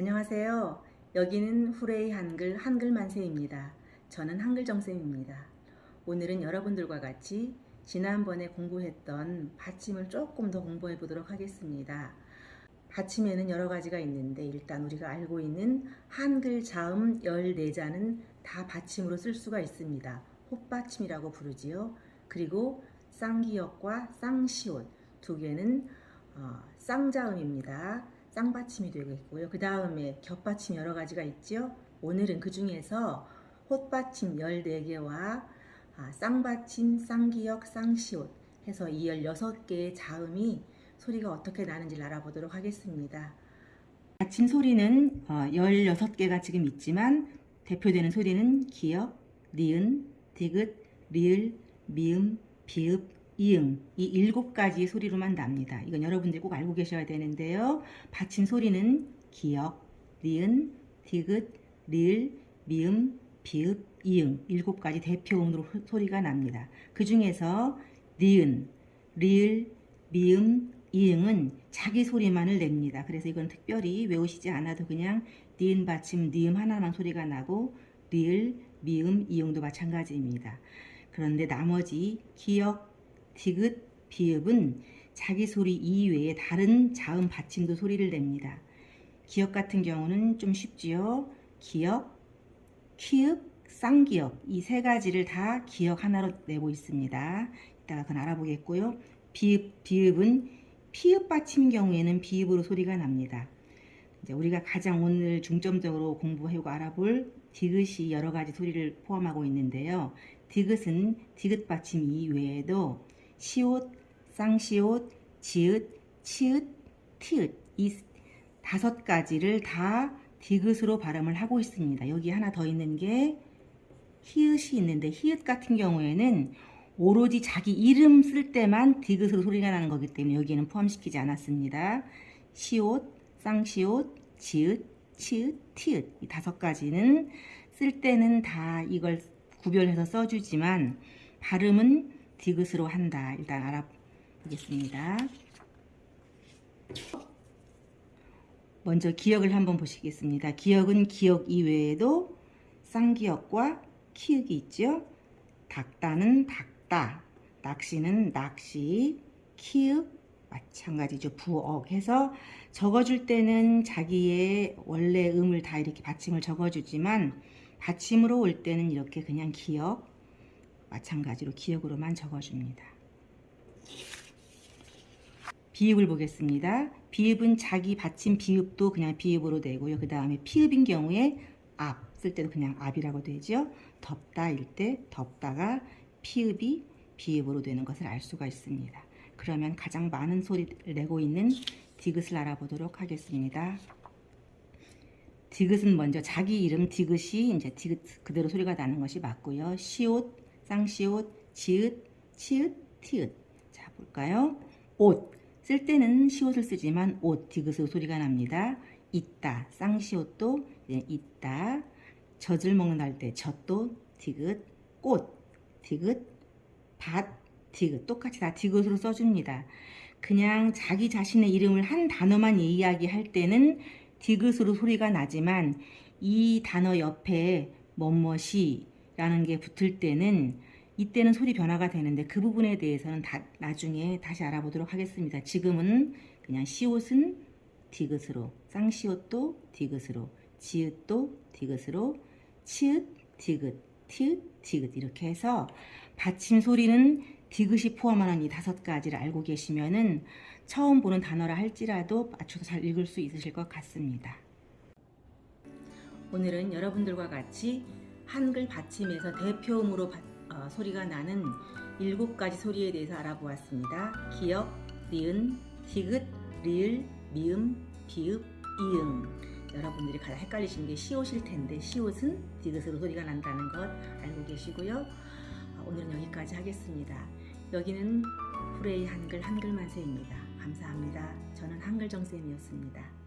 안녕하세요. 여기는 후레이 한글 한글 만세입니다. 저는 한글 정쌤입니다. 오늘은 여러분들과 같이 지난번에 공부했던 받침을 조금 더 공부해 보도록 하겠습니다. 받침에는 여러 가지가 있는데 일단 우리가 알고 있는 한글 자음 14자는 다 받침으로 쓸 수가 있습니다. 헛받침이라고 부르지요. 그리고 쌍기역과 쌍시옷 두 개는 어, 쌍자음입니다. 쌍받침이 되겠고요. 그 다음에 겹받침 여러 가지가 있죠. 오늘은 그 중에서 헛받침 14개와 아, 쌍받침, 쌍기역, 쌍시옷 해서 이 16개의 자음이 소리가 어떻게 나는지 알아보도록 하겠습니다. 받침 소리는 어, 16개가 지금 있지만 대표되는 소리는 기역, 니은, 디귿, 리을, 미음, 비읍, 이응 이 일곱 가지 소리로만 납니다. 이건 여러분들이 꼭 알고 계셔야 되는데요. 받침 소리는 기역, 니은, 디귿, 리을, 미음, 비읍, 이응 일곱 가지 대표음으로 소리가 납니다. 그 중에서 니은, 리을, 미음, 이응은 자기 소리만을 냅니다. 그래서 이건 특별히 외우시지 않아도 그냥 니은 받침, 니음 하나만 소리가 나고 리을, 미음, 이응도 마찬가지입니다. 그런데 나머지 기역, 디귿, 비읍은 자기 소리 이외에 다른 자음 받침도 소리를 냅니다. 기역 같은 경우는 좀 쉽지요. 기역, 키읔, 쌍기역 이 세 가지를 다 기역 하나로 내고 있습니다. 이따가 그건 알아보겠고요. 비읍, 비읍은 피읍 받침 경우에는 비읍으로 소리가 납니다. 이제 우리가 가장 오늘 중점적으로 공부하고 알아볼 디귿이 여러 가지 소리를 포함하고 있는데요. 디귿은 디귿 받침 이외에도 시옷, 쌍시옷, 지읒, 치읒, 티읒 이 다섯 가지를 다 디귿으로 발음을 하고 있습니다. 여기 하나 더 있는 게 히읗이 있는데 히읗 같은 경우에는 오로지 자기 이름 쓸 때만 디귿으로 소리가 나는 거기 때문에 여기에는 포함시키지 않았습니다. 시옷, 쌍시옷, 지읒, 치읒, 티읒 이 다섯 가지는 쓸 때는 다 이걸 구별해서 써주지만 발음은 디귿으로 한다. 일단 알아보겠습니다. 먼저 기억을 한번 보시겠습니다. 기억은 기억 이외에도 쌍기역과 키읔이 있죠. 닭다는 닭다, 낚시는 낚시, 키읔 마찬가지죠. 부억 해서 적어줄 때는 자기의 원래 음을 다 이렇게 받침을 적어주지만 받침으로 올 때는 이렇게 그냥 기억 마찬가지로 기억으로만 적어줍니다. 비읍을 보겠습니다. 비읍은 자기 받침 비읍도 그냥 비읍으로 되고요. 그 다음에 피읍인 경우에 앞 쓸 때도 그냥 앞이라고 되죠. 덥다일 때 덥다가 피읍이 비읍으로 되는 것을 알 수가 있습니다. 그러면 가장 많은 소리를 내고 있는 디귿을 알아보도록 하겠습니다. 디귿은 먼저 자기 이름 디귿이 이제 디귿 그대로 소리가 나는 것이 맞고요. 시옷, 쌍시옷, 지읒, 치읒, 티읒. 자 볼까요? 옷 쓸 때는 시옷을 쓰지만 옷 디귿으로 소리가 납니다. 있다 쌍시옷도 있다 젖을 먹는다 할 때 젖도 디귿 꽃 디귿 밭 디귿 똑같이 다 디귿으로 써줍니다. 그냥 자기 자신의 이름을 한 단어만 이야기할 때는 디귿으로 소리가 나지만 이 단어 옆에 뭐뭇이 라는 게 붙을 때는 이때는 소리 변화가 되는데 그 부분에 대해서는 다, 나중에 다시 알아보도록 하겠습니다. 지금은 그냥 시옷은 디귿으로 쌍시옷도 디귿으로 지읒도 디귿으로 치읒 디귿 티읒 디귿 이렇게 해서 받침 소리는 디귿이 포함하는 이 다섯 가지를 알고 계시면은 처음 보는 단어라 할지라도 맞춰서 잘 읽을 수 있으실 것 같습니다. 오늘은 여러분들과 같이 한글 받침에서 대표음으로 바, 어, 소리가 나는 일곱 가지 소리에 대해서 알아보았습니다. 기역, 니은, 디귿, 리을, 미음, 비읍, 이응. 여러분들이 가장 헷갈리시는 게 시옷일 텐데 시옷은 디귿으로 소리가 난다는 것 알고 계시고요. 어, 오늘은 여기까지 하겠습니다. 여기는 프레이 한글 한글만세입니다. 감사합니다. 저는 한글정쌤이었습니다.